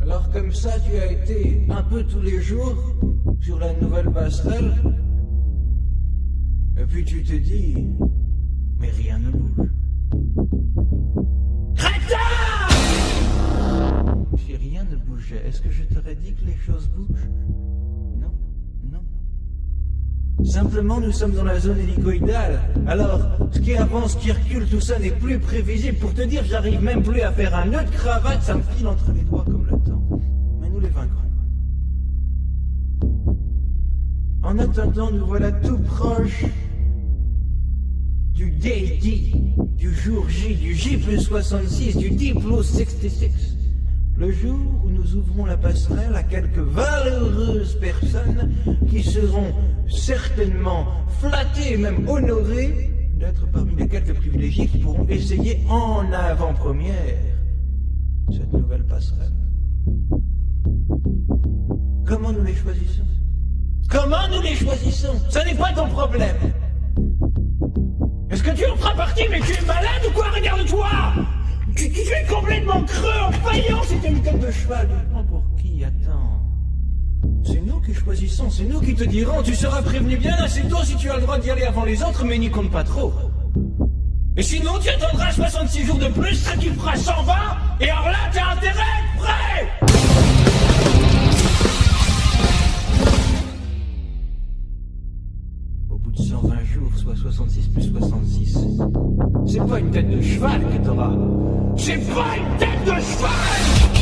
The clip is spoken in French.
Alors comme ça, tu as été un peu tous les jours sur la nouvelle passerelle. Et puis tu te dis, mais rien ne bouge. Crétin Si rien ne bougeait, est-ce que je t'aurais dit que les choses bougent? Simplement, nous sommes dans la zone hélicoïdale. Alors, ce qui avance, ce qui recule, tout ça n'est plus prévisible. Pour te dire, j'arrive même plus à faire un nœud de cravate, ça me file entre les doigts comme le temps. Mais nous les vaincrons. En attendant, nous voilà tout proches du day D, du jour J, du J plus 66, du D plus 66. Le jour où nous ouvrons la passerelle à quelques valeureuses personnes qui seront certainement flattées, même honorées, d'être parmi les quelques privilégiés qui pourront essayer en avant-première cette nouvelle passerelle. Comment nous les choisissons? Comment nous les choisissons? Ce n'est pas ton problème. Est-ce que tu en feras partie Mais tu es malade ou quoi? Regarde-toi tu, tu, es complètement creux, C'était une tête de cheval. Tu prends pour qui Attends. C'est nous qui choisissons, c'est nous qui te dirons. Tu seras prévenu bien assez tôt si tu as le droit d'y aller avant les autres, mais n'y compte pas trop. Et sinon, tu attendras 66 jours de plus, ça qui fera 120, et alors là, t'as intérêt prêt bout de 120 jours, soit 66 plus 66, c'est pas une tête de cheval que t'auras. C'est pas une tête de cheval